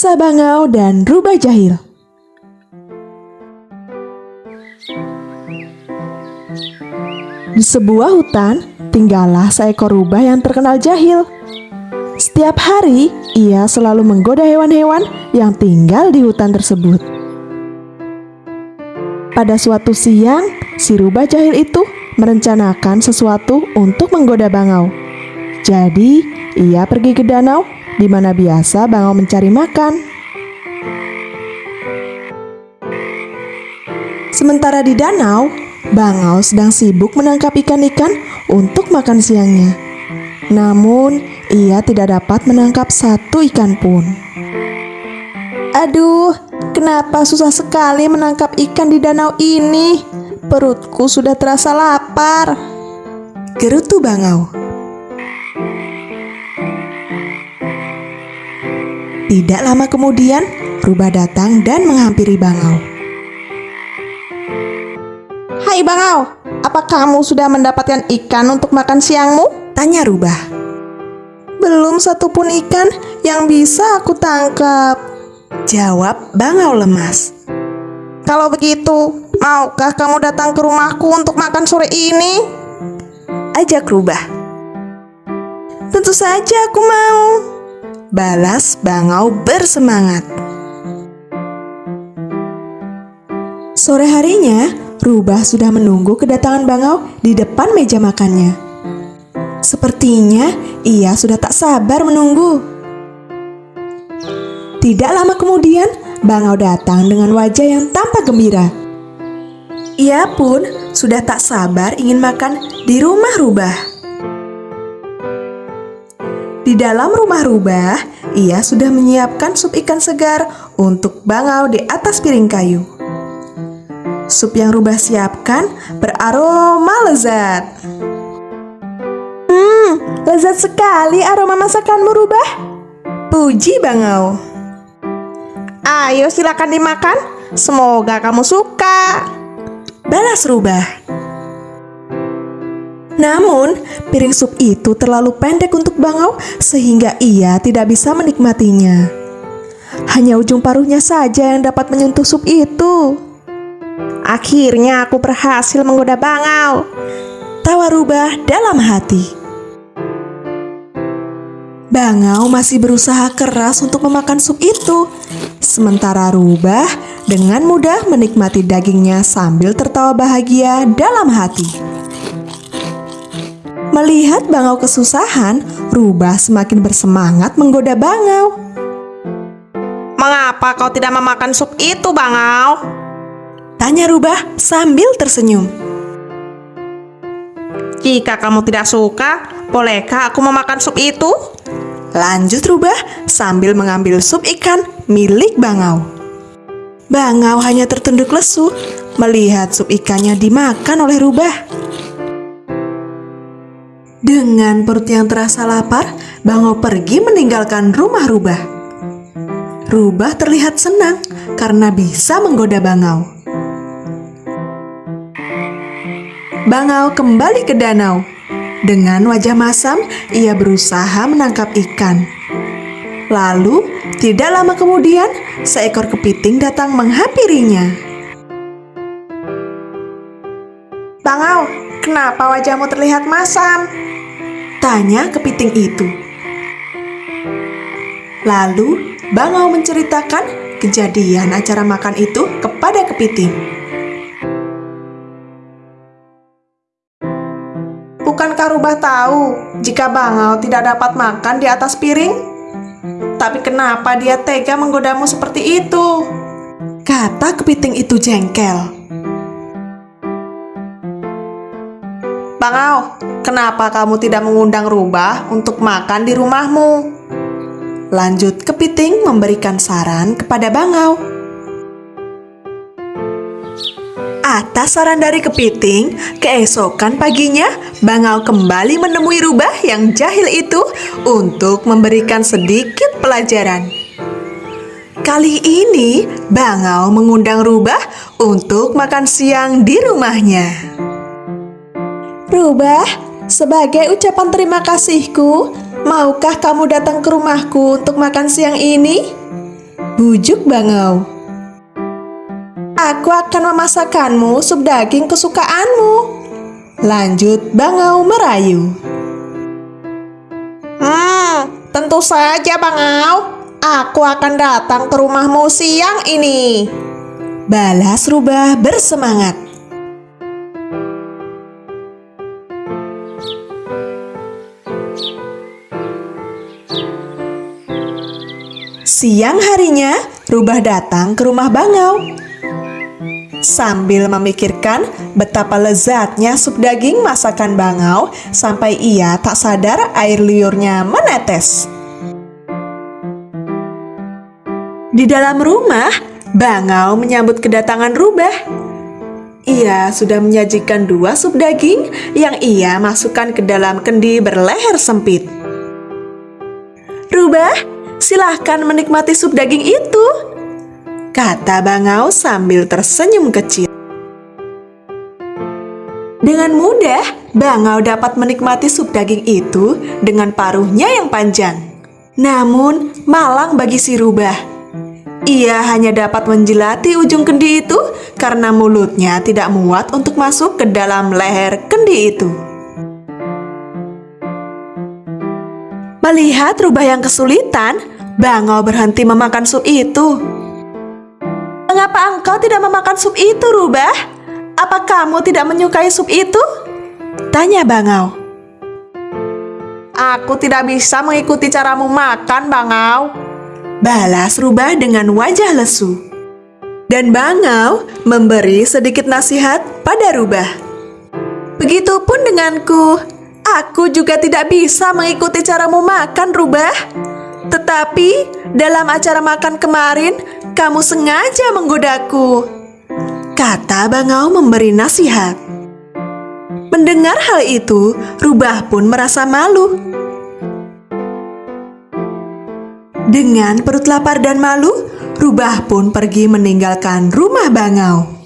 Kisah Bangau dan Rubah Jahil Di sebuah hutan, tinggallah seekor rubah yang terkenal jahil. Setiap hari, ia selalu menggoda hewan-hewan yang tinggal di hutan tersebut. Pada suatu siang, si rubah jahil itu merencanakan sesuatu untuk menggoda bangau. Jadi, ia pergi ke danau di mana biasa bangau mencari makan. Sementara di danau, Bangau sedang sibuk menangkap ikan-ikan untuk makan siangnya. Namun, ia tidak dapat menangkap satu ikan pun. Aduh, kenapa susah sekali menangkap ikan di danau ini? Perutku sudah terasa lapar. Gerutu Bangau. Tidak lama kemudian, Rubah datang dan menghampiri Bangau. Hai Bangau, apa kamu sudah mendapatkan ikan untuk makan siangmu? Tanya Rubah. Belum satupun ikan yang bisa aku tangkap. Jawab Bangau lemas. Kalau begitu, maukah kamu datang ke rumahku untuk makan sore ini? Ajak Rubah. Tentu saja aku mau. Balas Bangau bersemangat. Sore harinya, Rubah sudah menunggu kedatangan Bangau di depan meja makannya. Sepertinya ia sudah tak sabar menunggu. Tidak lama kemudian, Bangau datang dengan wajah yang tampak gembira. Ia pun sudah tak sabar ingin makan di rumah Rubah. Di dalam rumah Rubah, ia sudah menyiapkan sup ikan segar untuk Bangau di atas piring kayu. Sup yang Rubah siapkan beraroma lezat. Hmm, lezat sekali aroma masakanmu Rubah. Puji Bangau. Ayo silakan dimakan. Semoga kamu suka. Balas Rubah. Namun, piring sup itu terlalu pendek untuk Bangau sehingga ia tidak bisa menikmatinya. Hanya ujung paruhnya saja yang dapat menyentuh sup itu. Akhirnya aku berhasil menggoda bangau. Tawa rubah dalam hati. Bangau masih berusaha keras untuk memakan sup itu. Sementara rubah dengan mudah menikmati dagingnya sambil tertawa bahagia dalam hati. Melihat bangau kesusahan, rubah semakin bersemangat menggoda bangau. Mengapa kau tidak memakan sup itu, bangau? Tanya Rubah sambil tersenyum. Jika kamu tidak suka, bolehkah aku memakan sup itu? Lanjut Rubah sambil mengambil sup ikan milik Bangau. Bangau hanya tertunduk lesu melihat sup ikannya dimakan oleh Rubah. Dengan perut yang terasa lapar, Bangau pergi meninggalkan rumah Rubah. Rubah terlihat senang karena bisa menggoda Bangau. Bangau kembali ke danau. Dengan wajah masam, ia berusaha menangkap ikan. Lalu, tidak lama kemudian, seekor kepiting datang menghampirinya. Bangau, kenapa wajahmu terlihat masam? Tanya kepiting itu. Lalu, Bangau menceritakan kejadian acara makan itu kepada kepiting. Bukankah Rubah tahu jika Bangau tidak dapat makan di atas piring? Tapi kenapa dia tega menggodamu seperti itu? Kata kepiting itu jengkel. Bangau, kenapa kamu tidak mengundang Rubah untuk makan di rumahmu? Lanjut kepiting memberikan saran kepada Bangau. Atas saran dari kepiting, keesokan paginya Bangau kembali menemui rubah yang jahil itu untuk memberikan sedikit pelajaran. Kali ini Bangau mengundang rubah untuk makan siang di rumahnya. Rubah, sebagai ucapan terima kasihku, maukah kamu datang ke rumahku untuk makan siang ini? Bujuk Bangau. Aku akan memasakkanmu sup daging kesukaanmu. Lanjut Bangau merayu. Hmm, tentu saja Bangau. Aku akan datang ke rumahmu siang ini. Balas rubah bersemangat. Siang harinya, Rubah datang ke rumah Bangau. Sambil memikirkan betapa lezatnya sup daging masakan Bangau sampai ia tak sadar air liurnya menetes. Di dalam rumah, Bangau menyambut kedatangan Rubah. Ia sudah menyajikan dua sup daging yang ia masukkan ke dalam kendi berleher sempit. Rubah, silahkan menikmati sup daging itu, kata Bangau sambil tersenyum kecil. Dengan mudah, Bangau dapat menikmati sup daging itu dengan paruhnya yang panjang. Namun, malang bagi si Rubah. Ia hanya dapat menjelati ujung kendi itu karena mulutnya tidak muat untuk masuk ke dalam leher kendi itu. Melihat rubah yang kesulitan, Bangau berhenti memakan sup itu. Mengapa engkau tidak memakan sup itu, Rubah? Apa kamu tidak menyukai sup itu? Tanya Bangau. Aku tidak bisa mengikuti caramu makan, Bangau. Balas rubah dengan wajah lesu. Dan Bangau memberi sedikit nasihat pada rubah. Begitupun denganku, aku juga tidak bisa mengikuti caramu makan rubah. Tetapi dalam acara makan kemarin, kamu sengaja menggodaku. Kata Bangau memberi nasihat. Mendengar hal itu, Rubah pun merasa malu. Dengan perut lapar dan malu, Rubah pun pergi meninggalkan rumah Bangau.